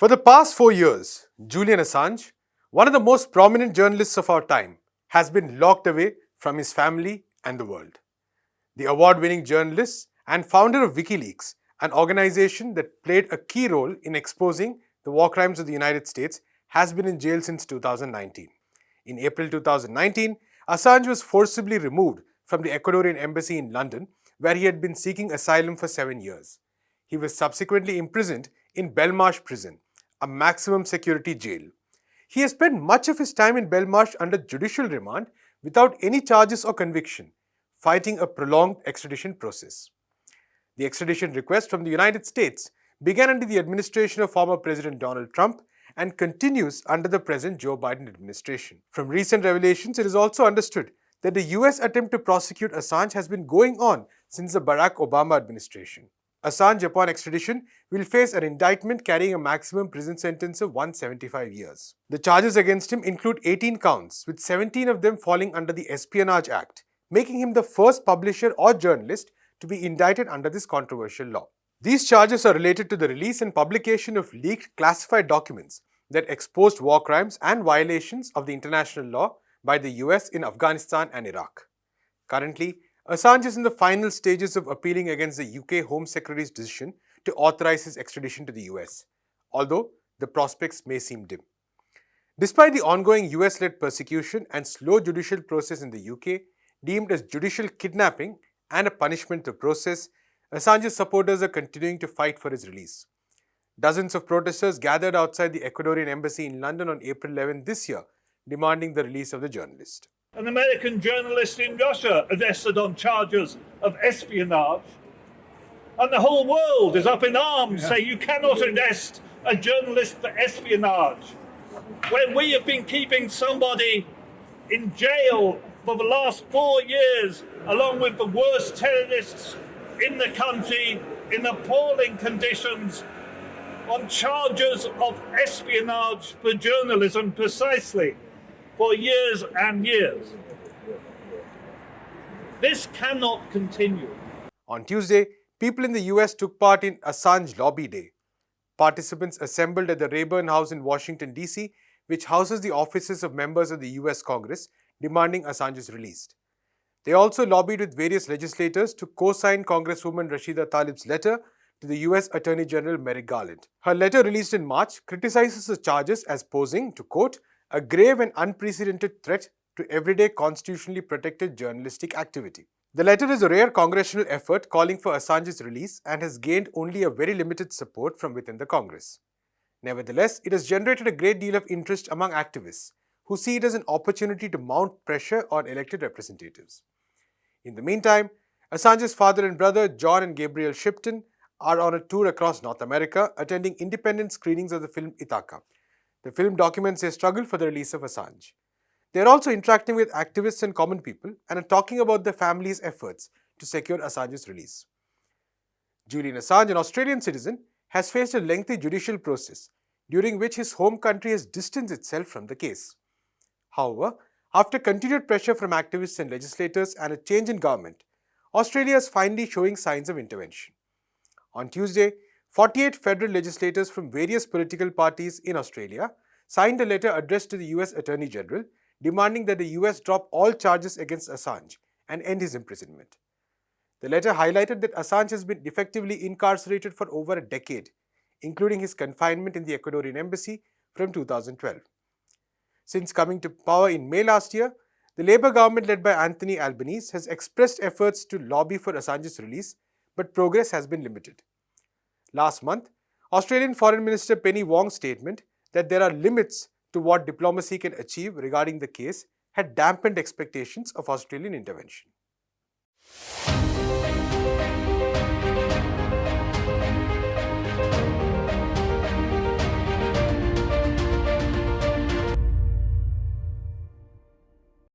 For the past four years, Julian Assange, one of the most prominent journalists of our time, has been locked away from his family and the world. The award-winning journalist and founder of WikiLeaks, an organization that played a key role in exposing the war crimes of the United States, has been in jail since 2019. In April 2019, Assange was forcibly removed from the Ecuadorian embassy in London, where he had been seeking asylum for seven years. He was subsequently imprisoned in Belmarsh prison, a maximum security jail. He has spent much of his time in Belmarsh under judicial remand without any charges or conviction, fighting a prolonged extradition process. The extradition request from the United States began under the administration of former President Donald Trump and continues under the present Joe Biden administration. From recent revelations, it is also understood that the US attempt to prosecute Assange has been going on since the Barack Obama administration. Assange upon extradition will face an indictment carrying a maximum prison sentence of 175 years. The charges against him include 18 counts, with 17 of them falling under the Espionage Act, making him the first publisher or journalist to be indicted under this controversial law. These charges are related to the release and publication of leaked classified documents that exposed war crimes and violations of the international law by the US in Afghanistan and Iraq. Currently, Assange is in the final stages of appealing against the UK Home Secretary's decision to authorize his extradition to the US, although the prospects may seem dim. Despite the ongoing US-led persecution and slow judicial process in the UK, deemed as judicial kidnapping and a punishment to process, Assange's supporters are continuing to fight for his release. Dozens of protesters gathered outside the Ecuadorian embassy in London on April 11 this year, demanding the release of the journalist an American journalist in Russia arrested on charges of espionage. And the whole world is up in arms, yeah. saying you cannot arrest a journalist for espionage. When we have been keeping somebody in jail for the last four years, along with the worst terrorists in the country, in appalling conditions, on charges of espionage for journalism precisely for years and years. This cannot continue. On Tuesday, people in the US took part in Assange Lobby Day. Participants assembled at the Rayburn House in Washington, D.C., which houses the offices of members of the US Congress, demanding Assange's release. They also lobbied with various legislators to co-sign Congresswoman Rashida Tlaib's letter to the US Attorney General Merrick Garland. Her letter released in March criticizes the charges as posing to, quote, a grave and unprecedented threat to everyday constitutionally protected journalistic activity. The letter is a rare congressional effort calling for Assange's release and has gained only a very limited support from within the Congress. Nevertheless, it has generated a great deal of interest among activists who see it as an opportunity to mount pressure on elected representatives. In the meantime, Assange's father and brother, John and Gabriel Shipton, are on a tour across North America attending independent screenings of the film Ithaca, the film documents their struggle for the release of Assange. They are also interacting with activists and common people and are talking about their family's efforts to secure Assange's release. Julian Assange, an Australian citizen, has faced a lengthy judicial process during which his home country has distanced itself from the case. However, after continued pressure from activists and legislators and a change in government, Australia is finally showing signs of intervention. On Tuesday, 48 federal legislators from various political parties in Australia signed a letter addressed to the US Attorney General demanding that the US drop all charges against Assange and end his imprisonment. The letter highlighted that Assange has been effectively incarcerated for over a decade, including his confinement in the Ecuadorian embassy from 2012. Since coming to power in May last year, the Labour government led by Anthony Albanese has expressed efforts to lobby for Assange's release, but progress has been limited. Last month, Australian Foreign Minister Penny Wong's statement that there are limits to what diplomacy can achieve regarding the case had dampened expectations of Australian intervention.